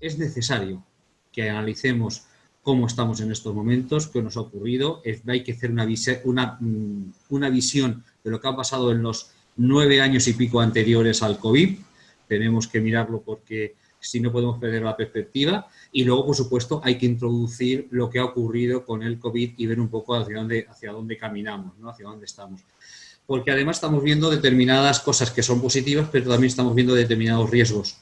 es necesario que analicemos cómo estamos en estos momentos, qué nos ha ocurrido, hay que hacer mm, una, visión de lo que ha pasado en los nueve años y pico anteriores al COVID, tenemos que mirarlo porque si no podemos perder la perspectiva y luego, por supuesto, hay que introducir lo que ha ocurrido con el COVID y ver un poco hacia dónde, hacia dónde caminamos, ¿no? hacia dónde estamos. Porque además estamos viendo determinadas cosas que son positivas, pero también estamos viendo determinados riesgos